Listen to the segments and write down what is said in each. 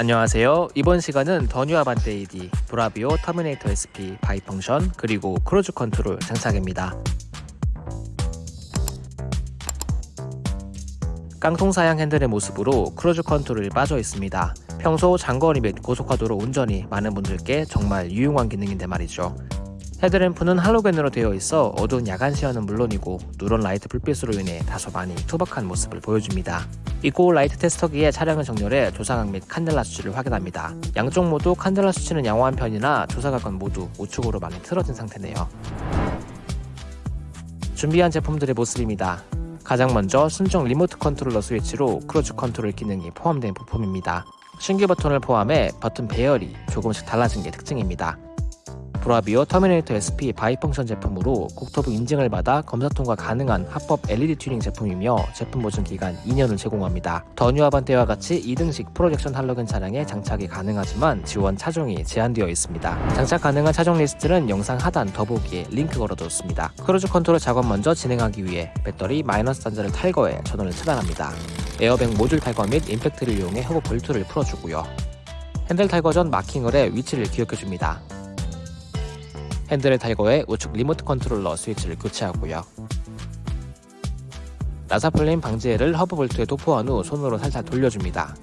안녕하세요. 이번 시간은 더뉴 아반떼 AD, 브라비오 터미네이터 SP bi-function 그리고 cruise control 장착입니다. 깡통 사양 핸들의 모습으로 cruise control이 빠져 있습니다. 평소 장거리 및 고속화도로 운전이 많은 분들께 정말 유용한 기능인데 말이죠. 헤드램프는 할로겐으로 되어 있어 어두운 야간 시야는 물론이고 누런 라이트 불빛으로 인해 다소 많이 투박한 모습을 보여줍니다. 이고 라이트 테스터기에 차량을 정렬해 조사각 및 칸델라 수치를 확인합니다. 양쪽 모두 칸델라 수치는 양호한 편이나 조사각은 모두 우측으로 많이 틀어진 상태네요. 준비한 제품들의 모습입니다. 가장 먼저 순정 remote controller 스위치로 cruise control 기능이 포함된 부품입니다. 신규 버튼을 포함해 버튼 배열이 조금씩 달라진 게 특징입니다. 브라비오 터미네이터 SP bi-function 제품으로 국토부 인증을 받아 검사 통과 가능한 합법 LED 튜닝 제품이며 제품 보증 기간 2년을 제공합니다. 더 뉴 아반떼와 같이 2등식 projection 할로겐 차량에 장착이 가능하지만 지원 차종이 제한되어 있습니다. 장착 가능한 차종 리스트는 영상 하단 더보기에 링크 걸어뒀습니다. 크루즈 컨트롤 작업 먼저 진행하기 위해 배터리 마이너스 단자를 탈거해 전원을 차단합니다. 에어백 모듈 탈거 및 임팩트를 이용해 허브 볼트를 풀어주고요. 핸들 탈거 전 마킹을 해 위치를 기억해줍니다. 핸들을 탈거해 우측 remote controller 스위치를 교체하고요. 나사풀림 방지제를 허브 볼트에 도포한 후 손으로 살살 돌려줍니다.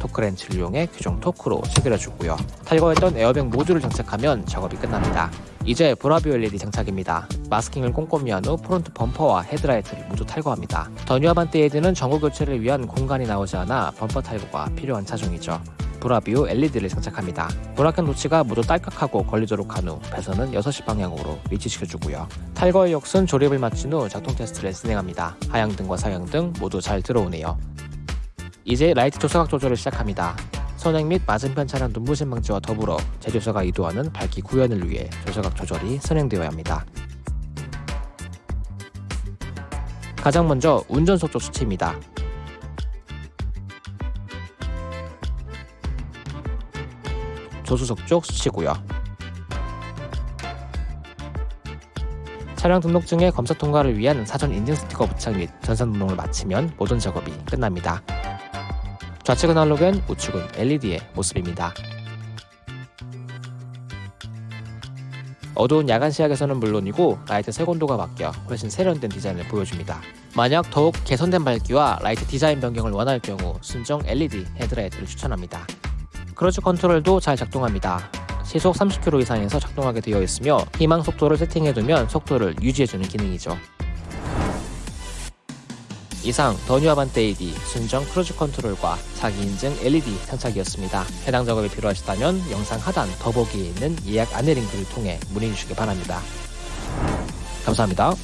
토크렌치를 이용해 규정 토크로 체결해주고요. 탈거했던 에어백 모듈을 장착하면 작업이 끝납니다. 이제 브라비오 LED 장착입니다. 마스킹을 꼼꼼히 한 후 front 범퍼와 헤드라이트를 모두 탈거합니다. 더뉴 아반떼 헤드는 전구 교체를 위한 공간이 나오지 않아 범퍼 탈거가 필요한 차종이죠. 브라비오 LED를 장착합니다. bracket notch가 모두 딸깍하고 걸리도록 한 후 배선은 6시 방향으로 위치시켜주고요. 탈거의 역순 조립을 마친 후 작동 테스트를 진행합니다. 하향등과 상향등 모두 잘 들어오네요. 이제 라이트 조사각 조절을 시작합니다. 선행 및 맞은편 차량 눈부심 방지와 더불어 제조사가 의도하는 밝기 구현을 위해 조사각 조절이 선행되어야 합니다. 가장 먼저 운전석 쪽 수치입니다. 조수석 쪽 수치고요. 차량 등록증의 검사 통과를 위한 사전 인증 스티커 부착 및 전산 등록을 마치면 모든 작업이 끝납니다. 좌측은 할로겐, 우측은 LED의 모습입니다. 어두운 야간 시야에서는 물론이고 라이트 색온도가 바뀌어 훨씬 세련된 디자인을 보여줍니다. 만약 더욱 개선된 밝기와 라이트 디자인 변경을 원할 경우 순정 LED 헤드라이트를 추천합니다. cruise control도 잘 작동합니다. 시속 30km 이상에서 작동하게 되어 있으며 희망 속도를 세팅해두면 속도를 유지해주는 기능이죠. 이상 더뉴 아반떼 AD 순정 cruise control과 자기 인증 LED 장착이었습니다. 해당 작업이 필요하시다면 영상 하단 더보기에 있는 예약 안내 링크를 통해 문의 주시기 바랍니다. 감사합니다.